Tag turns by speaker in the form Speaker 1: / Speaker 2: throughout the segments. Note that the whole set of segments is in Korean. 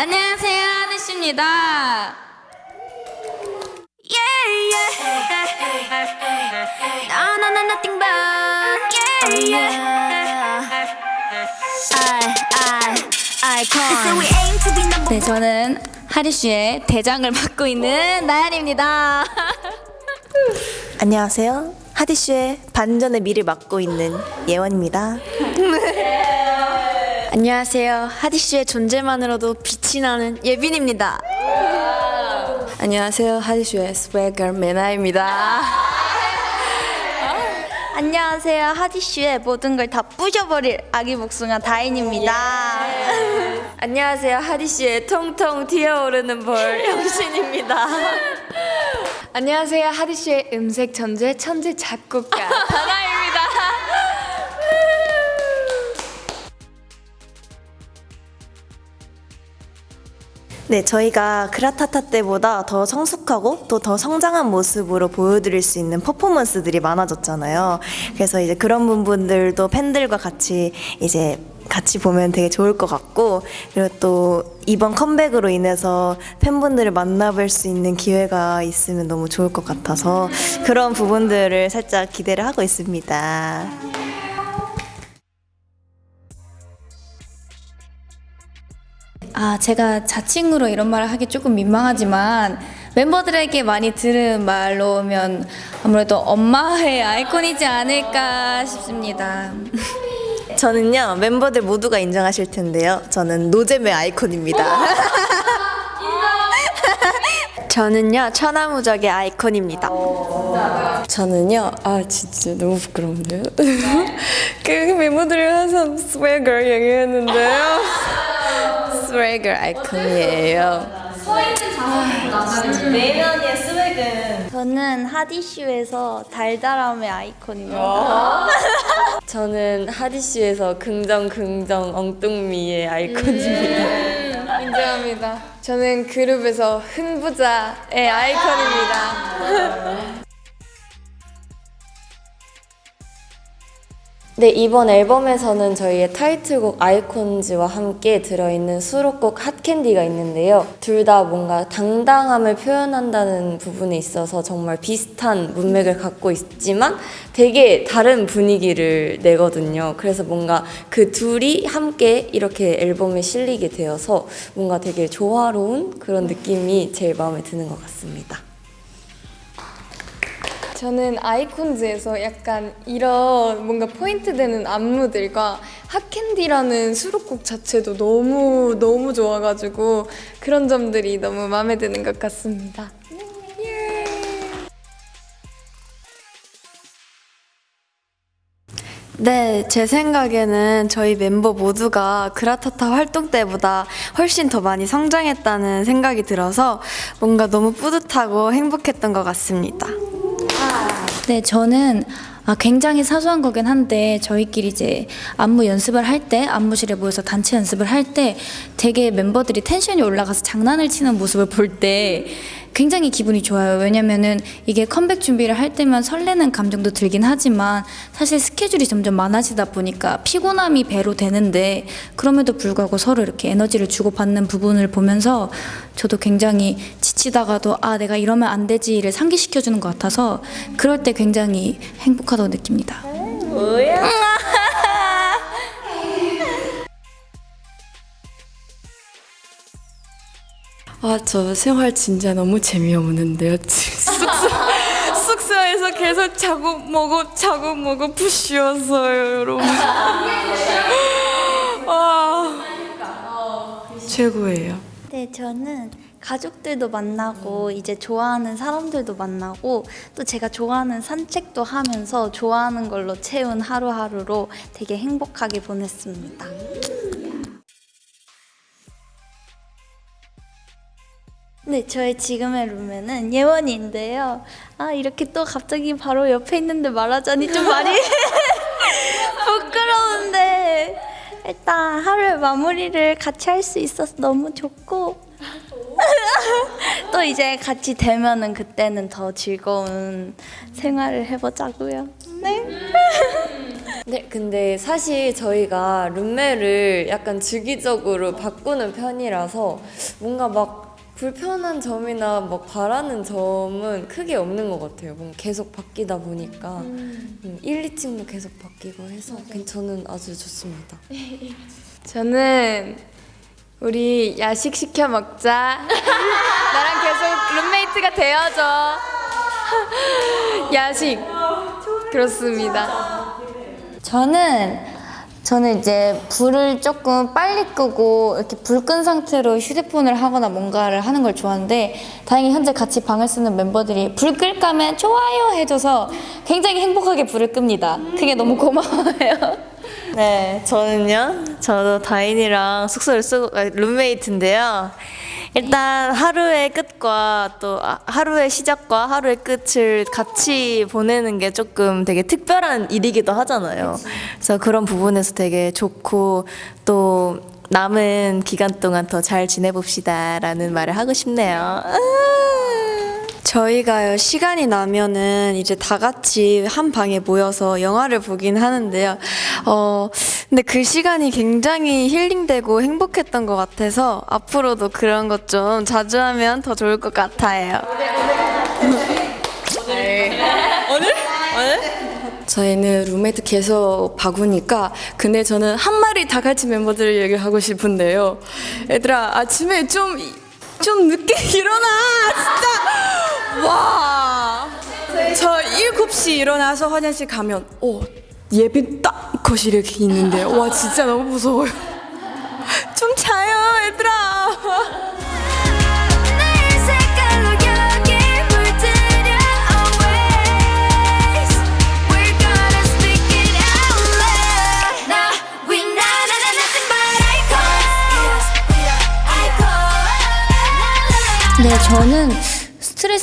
Speaker 1: 안녕하세요, 하늘씨입니다.
Speaker 2: Yeah, yeah. No, no, no, nothing but yeah, yeah. I, I, icon. So we aim to be number
Speaker 1: 네, 저는 하리씨의 대장을 맡고 있는 나연입니다.
Speaker 3: 안녕하세요. 하디슈의 반전의 미를 맡고 있는 예원입니다.
Speaker 4: 안녕하세요. 하디슈의 존재만으로도 빛이 나는 예빈입니다. 안녕하세요. 하디슈의 스웨거 메나입니다.
Speaker 5: 안녕하세요. 하디슈의 모든 걸 다 부셔버릴 아기 복숭아 다인입니다.
Speaker 4: 안녕하세요. 하디슈의 통통 튀어오르는 볼 영신입니다. 안녕하세요. 하디슈의 음색 천재 천재 작곡가 다나입니다.
Speaker 3: 네, 저희가 그라타타 때보다 더 성숙하고 또 더 성장한 모습으로 보여드릴 수 있는 퍼포먼스들이 많아졌잖아요. 그래서 이제 그런 부분들도 팬들과 같이 이제 같이 보면 되게 좋을 것 같고 그리고 또 이번 컴백으로 인해서 팬분들을 만나뵐 수 있는 기회가 있으면 너무 좋을 것 같아서 그런 부분들을 살짝 기대를 하고 있습니다.
Speaker 1: 아, 제가 자칭으로 이런 말을 하기 조금 민망하지만 멤버들에게 많이 들은 말로면 아무래도 엄마의 아이콘이지 않을까 싶습니다.
Speaker 3: 저는요 멤버들 모두가 인정하실 텐데요. 저는 노잼의 아이콘입니다.
Speaker 4: 저는요 천하무적의 아이콘입니다.
Speaker 6: 저는요, 아 진짜 너무 부끄러운데요. 그 멤버들이 항상 스웨거 얘기했는데요. 스웨거 아이콘이에요.
Speaker 5: 저는 하디슈에서 달달함의 아이콘입니다.
Speaker 6: 저는 하디슈에서 긍정 긍정 엉뚱미의 아이콘입니다.
Speaker 4: 인정합니다. 저는 그룹에서 흥부자의 아이콘입니다.
Speaker 6: 네, 이번 앨범에서는 저희의 타이틀곡 아이콘즈와 함께 들어있는 수록곡 핫캔디가 있는데요. 둘 다 뭔가 당당함을 표현한다는 부분에 있어서 정말 비슷한 문맥을 갖고 있지만 되게 다른 분위기를 내거든요. 그래서 뭔가 그 둘이 함께 이렇게 앨범에 실리게 되어서 뭔가 되게 조화로운 그런 느낌이 제일 마음에 드는 것 같습니다.
Speaker 4: 저는 아이콘즈에서 약간 이런 뭔가 포인트 되는 안무들과 핫캔디라는 수록곡 자체도 너무 너무 좋아가지고 그런 점들이 너무 마음에 드는 것 같습니다.
Speaker 7: 네, 제 생각에는 저희 멤버 모두가 그라타타 활동 때보다 훨씬 더 많이 성장했다는 생각이 들어서 뭔가 너무 뿌듯하고 행복했던 것 같습니다.
Speaker 1: 네, 저는 아, 굉장히 사소한 거긴 한데 저희끼리 이제 안무 연습을 할 때 안무실에 모여서 단체 연습을 할 때 되게 멤버들이 텐션이 올라가서 장난을 치는 모습을 볼때 굉장히 기분이 좋아요. 왜냐면은 이게 컴백 준비를 할 때면 설레는 감정도 들긴 하지만 사실 스케줄이 점점 많아지다 보니까 피곤함이 배로 되는데 그럼에도 불구하고 서로 이렇게 에너지를 주고받는 부분을 보면서 저도 굉장히 지치다가도 아 내가 이러면 안 되지를 상기시켜주는 것 같아서 그럴 때 굉장히 행복하다고 느낍니다.
Speaker 6: 아, 저 생활 진짜 너무 재미없는데요. 숙소, 숙소에서 계속 자고 먹어, 자고 먹어 부쉬었어요, 여러분. 아, 최고예요.
Speaker 5: 네, 저는 가족들도 만나고 이제 좋아하는 사람들도 만나고 또 제가 좋아하는 산책도 하면서 좋아하는 걸로 채운 하루하루로 되게 행복하게 보냈습니다. 네, 저의 지금의 룸메는 예원이인데요. 아, 이렇게 또 갑자기 바로 옆에 있는데 말하자니 좀 많이 부끄러운데 일단 하루의 마무리를 같이 할 수 있어서 너무 좋고 또 이제 같이 되면은 그때는 더 즐거운 생활을 해보자고요. 네.
Speaker 6: 네, 근데 사실 저희가 룸메를 약간 주기적으로 바꾸는 편이라서 뭔가 막 불편한 점이나 막 바라는 점은 크게 없는 것 같아요. 뭔가 계속 바뀌다 보니까 음, 1, 2층도 계속 바뀌고 해서 그냥 저는 아주 좋습니다.
Speaker 4: 저는 우리 야식 시켜 먹자. 나랑 계속 룸메이트가 되어줘. 야식. 그렇습니다.
Speaker 1: 저는 저는 이제 불을 조금 빨리 끄고 이렇게 불 끈 상태로 휴대폰을 하거나 뭔가를 하는 걸 좋아하는데 다행히 현재 같이 방을 쓰는 멤버들이 불 끌까면 좋아요 해줘서 굉장히 행복하게 불을 끕니다. 그게 너무 고마워요.
Speaker 3: 네, 저는요. 저도 다인이랑 숙소를 쓰고 아, 룸메이트인데요. 일단 하루의 끝과 또 아, 하루의 시작과 하루의 끝을 같이 보내는 게 조금 되게 특별한 일이기도 하잖아요. 그래서 그런 부분에서 되게 좋고 또 남은 기간 동안 더 잘 지내봅시다 라는 말을 하고 싶네요. 아.
Speaker 7: 저희가요 시간이 나면은 이제 다 같이 한 방에 모여서 영화를 보긴 하는데요. 어 근데 그 시간이 굉장히 힐링되고 행복했던 것 같아서 앞으로도 그런 것 좀 자주 하면 더 좋을 것 같아요.
Speaker 8: 저희는 룸메이트 계속 바꾸니까 근데 저는 한 마리 다 같이 멤버들 얘기하고 싶은데요. 얘들아 아침에 좀 좀 늦게 일어나 진짜 와. 저 7시 일어나서 화장실 가면 어 예빈 딱 거실에 있는데 와 진짜 너무 무서워요. 좀 자요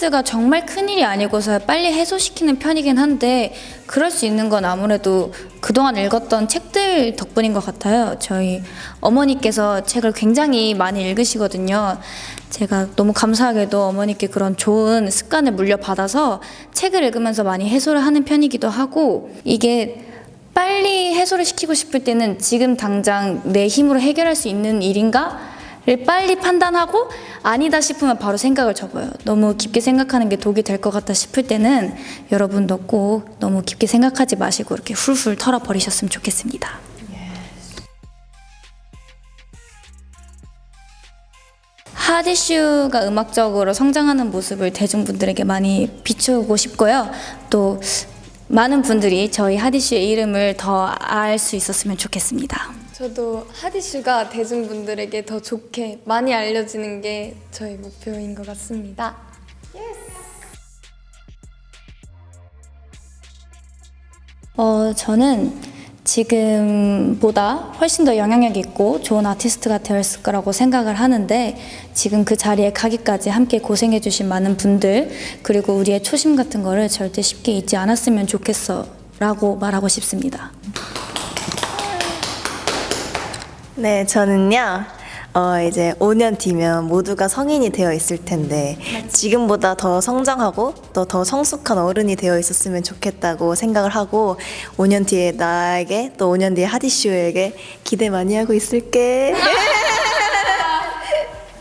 Speaker 1: 스트레스가 정말 큰일이 아니고서 빨리 해소시키는 편이긴 한데 그럴 수 있는 건 아무래도 그동안 읽었던 책들 덕분인 것 같아요. 저희 어머니께서 책을 굉장히 많이 읽으시거든요. 제가 너무 감사하게도 어머니께 그런 좋은 습관을 물려받아서 책을 읽으면서 많이 해소를 하는 편이기도 하고 이게 빨리 해소를 시키고 싶을 때는 지금 당장 내 힘으로 해결할 수 있는 일인가? 를 빨리 판단하고 아니다 싶으면 바로 생각을 접어요. 너무 깊게 생각하는 게 독이 될 것 같다 싶을 때는 여러분도 꼭 너무 깊게 생각하지 마시고 이렇게 훌훌 털어버리셨으면 좋겠습니다. 하디슈가 음악적으로 성장하는 모습을 대중분들에게 많이 비추고 싶고요. 또 많은 분들이 저희 하디슈의 이름을 더 알 수 있었으면 좋겠습니다.
Speaker 4: 저도 하디슈가 대중분들에게 더 좋게 많이 알려지는 게 저희 목표인 것 같습니다.
Speaker 1: 어, 저는 지금보다 훨씬 더 영향력 있고 좋은 아티스트가 되었을 거라고 생각을 하는데 지금 그 자리에 가기까지 함께 고생해 주신 많은 분들 그리고 우리의 초심 같은 거를 절대 쉽게 잊지 않았으면 좋겠어 라고 말하고 싶습니다.
Speaker 3: 네, 저는요. 어, 이제 5년 뒤면 모두가 성인이 되어 있을 텐데 지금보다 더 성장하고 또 더 성숙한 어른이 되어 있었으면 좋겠다고 생각을 하고 5년 뒤에 나에게 또 5년 뒤에 하디슈에게 기대 많이 하고 있을게.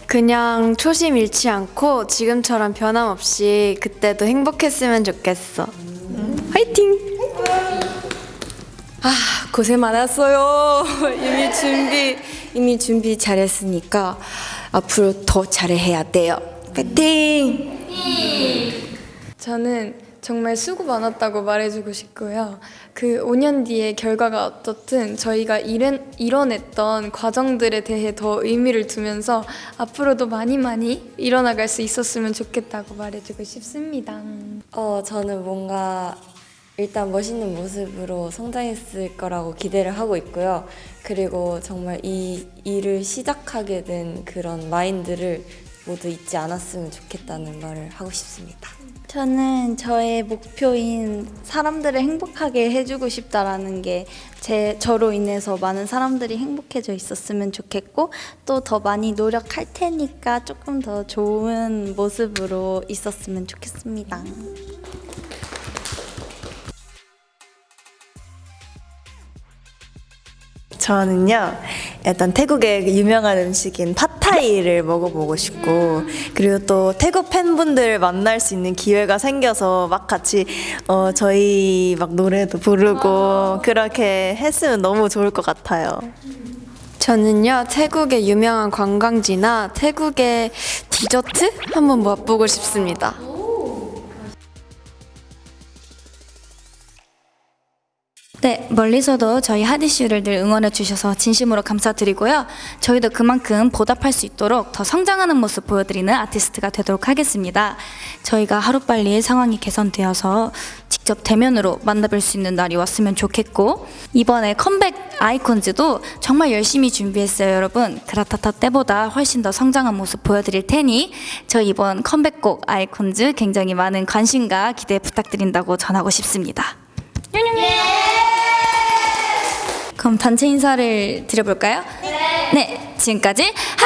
Speaker 7: 그냥 초심 잃지 않고 지금처럼 변함없이 그때도 행복했으면 좋겠어. 화이팅!
Speaker 8: 아 고생 많았어요. 이미 준비 이미 준비 잘했으니까 앞으로 더 잘해야 돼요. 파이팅!
Speaker 4: 저는 정말 수고 많았다고 말해주고 싶고요. 그 5년 뒤에 결과가 어떻든 저희가 이런, 이뤄냈던 과정들에 대해 더 의미를 두면서 앞으로도 많이 많이 이뤄나갈 수 있었으면 좋겠다고 말해주고 싶습니다.
Speaker 6: 어, 저는 뭔가 일단 멋있는 모습으로 성장했을 거라고 기대를 하고 있고요. 그리고 정말 이 일을 시작하게 된 그런 마인드를 모두 잊지 않았으면 좋겠다는 말을 하고 싶습니다.
Speaker 5: 저는 저의 목표인 사람들을 행복하게 해주고 싶다라는 게 제 저로 인해서 많은 사람들이 행복해져 있었으면 좋겠고 또 더 많이 노력할 테니까 조금 더 좋은 모습으로 있었으면 좋겠습니다.
Speaker 3: 저는요, 일단 태국의 유명한 음식인 팟타이를 먹어보고 싶고, 그리고 또 태국 팬분들 만날 수 있는 기회가 생겨서 막 같이, 어, 저희 막 노래도 부르고, 그렇게 했으면 너무 좋을 것 같아요.
Speaker 7: 저는요 태국의 유명한 관광지나 태국의 디저트 한번 맛보고 싶습니다.
Speaker 1: 네, 멀리서도 저희 하디슈를 늘 응원해 주셔서 진심으로 감사드리고요. 저희도 그만큼 보답할 수 있도록 더 성장하는 모습 보여드리는 아티스트가 되도록 하겠습니다. 저희가 하루빨리 상황이 개선되어서 직접 대면으로 만나뵐 수 있는 날이 왔으면 좋겠고 이번에 컴백 아이콘즈도 정말 열심히 준비했어요, 여러분. 그라타타 때보다 훨씬 더 성장한 모습 보여드릴 테니 저희 이번 컴백곡 아이콘즈 굉장히 많은 관심과 기대 부탁드린다고 전하고 싶습니다. 그럼 단체 인사를 드려볼까요? 네. 지금까지 하디시였습니다.